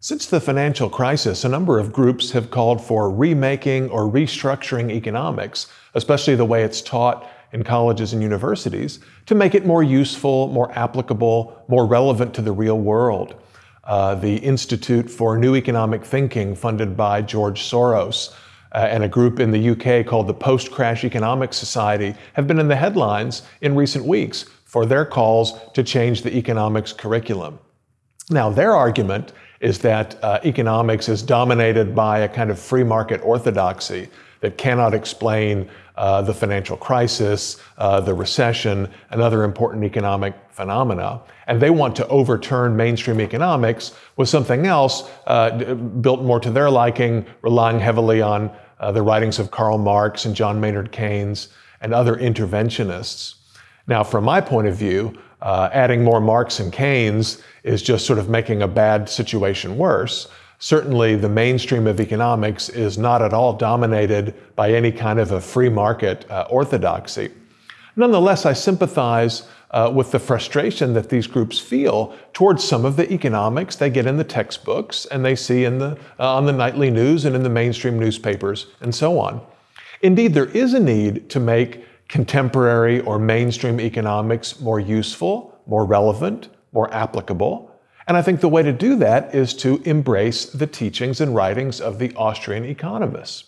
Since the financial crisis, a number of groups have called for remaking or restructuring economics, especially the way it's taught in colleges and universities, to make it more useful, more applicable, more relevant to the real world. Uh, the Institute for New Economic Thinking, funded by George Soros, uh, and a group in the UK called the Post Crash Economics Society, have been in the headlines in recent weeks for their calls to change the economics curriculum. Now, their argument is that uh, economics is dominated by a kind of free market orthodoxy that cannot explain uh, the financial crisis, uh, the recession, and other important economic phenomena. And they want to overturn mainstream economics with something else uh, built more to their liking, relying heavily on uh, the writings of Karl Marx and John Maynard Keynes and other interventionists. Now, from my point of view, uh, adding more Marx and Keynes is just sort of making a bad situation worse. Certainly, the mainstream of economics is not at all dominated by any kind of a free market uh, orthodoxy. Nonetheless, I sympathize uh, with the frustration that these groups feel towards some of the economics they get in the textbooks and they see in the, uh, on the nightly news and in the mainstream newspapers and so on. Indeed, there is a need to make contemporary or mainstream economics more useful, more relevant, more applicable. And I think the way to do that is to embrace the teachings and writings of the Austrian economists.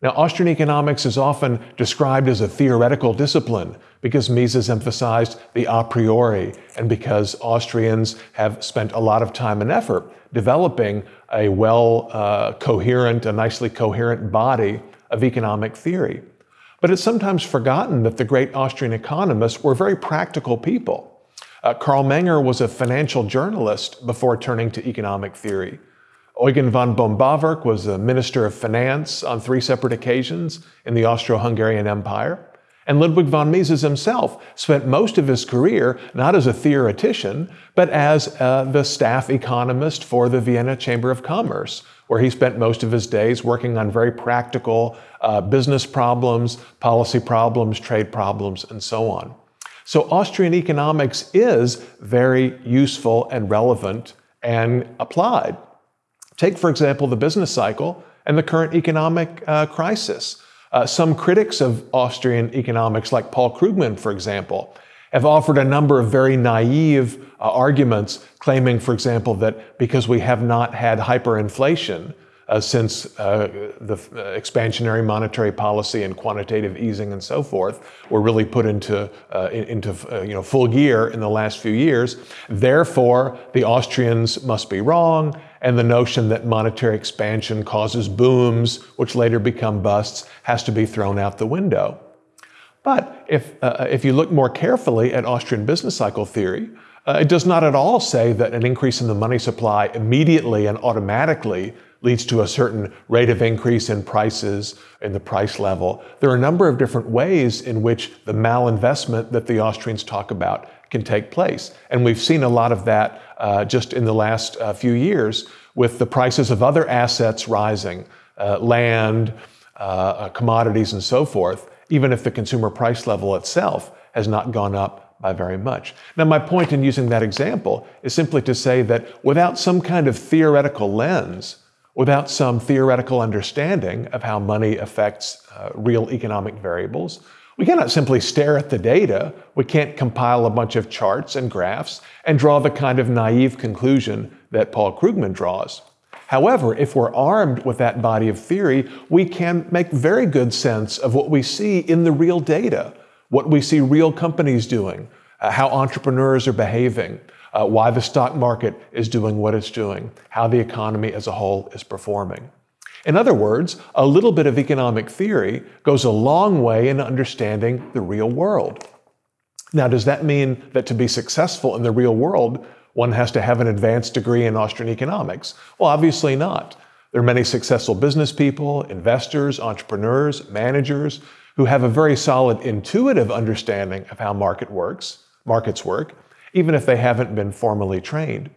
Now, Austrian economics is often described as a theoretical discipline because Mises emphasized the a priori and because Austrians have spent a lot of time and effort developing a well uh, coherent, a nicely coherent body of economic theory. But it's sometimes forgotten that the great Austrian economists were very practical people. Uh, Carl Menger was a financial journalist before turning to economic theory. Eugen von Bohm-Bawerk was a minister of finance on three separate occasions in the Austro-Hungarian Empire. And Ludwig von Mises himself spent most of his career not as a theoretician, but as uh, the staff economist for the Vienna Chamber of Commerce, where he spent most of his days working on very practical uh, business problems, policy problems, trade problems, and so on. So Austrian economics is very useful and relevant and applied. Take, for example, the business cycle and the current economic uh, crisis. Uh, some critics of Austrian economics, like Paul Krugman, for example, have offered a number of very naive uh, arguments, claiming, for example, that because we have not had hyperinflation uh, since uh, the uh, expansionary monetary policy and quantitative easing and so forth were really put into, uh, into uh, you know, full gear in the last few years, therefore the Austrians must be wrong, and the notion that monetary expansion causes booms, which later become busts, has to be thrown out the window. But if, uh, if you look more carefully at Austrian business cycle theory, uh, it does not at all say that an increase in the money supply immediately and automatically leads to a certain rate of increase in prices in the price level. There are a number of different ways in which the malinvestment that the Austrians talk about can take place. And we've seen a lot of that uh, just in the last uh, few years with the prices of other assets rising, uh, land, uh, uh, commodities, and so forth, even if the consumer price level itself has not gone up by very much. Now, my point in using that example is simply to say that without some kind of theoretical lens, without some theoretical understanding of how money affects uh, real economic variables, we cannot simply stare at the data. We can't compile a bunch of charts and graphs and draw the kind of naive conclusion that Paul Krugman draws. However, if we're armed with that body of theory, we can make very good sense of what we see in the real data, what we see real companies doing, uh, how entrepreneurs are behaving, uh, why the stock market is doing what it's doing, how the economy as a whole is performing. In other words, a little bit of economic theory goes a long way in understanding the real world. Now, does that mean that to be successful in the real world, one has to have an advanced degree in Austrian economics? Well, obviously not. There are many successful business people, investors, entrepreneurs, managers who have a very solid intuitive understanding of how market works, markets work, even if they haven't been formally trained.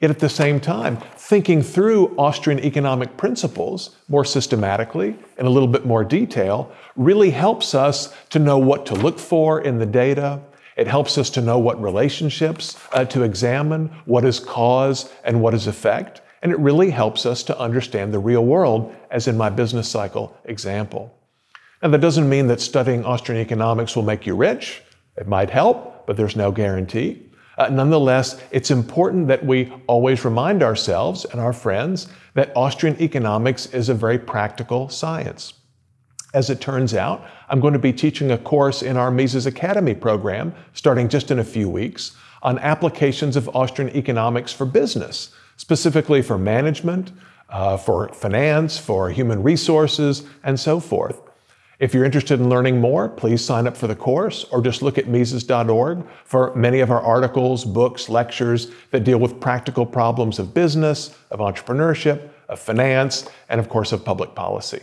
Yet at the same time, thinking through Austrian economic principles more systematically in a little bit more detail really helps us to know what to look for in the data. It helps us to know what relationships uh, to examine, what is cause and what is effect. and it really helps us to understand the real world, as in my business cycle example. Now, that doesn't mean that studying Austrian economics will make you rich. It might help, but there's no guarantee. Uh, nonetheless, it's important that we always remind ourselves and our friends that Austrian economics is a very practical science. As it turns out, I'm going to be teaching a course in our Mises Academy program, starting just in a few weeks, on applications of Austrian economics for business, specifically for management, uh, for finance, for human resources, and so forth. If you're interested in learning more, please sign up for the course or just look at Mises.org for many of our articles, books, lectures that deal with practical problems of business, of entrepreneurship, of finance, and of course of public policy.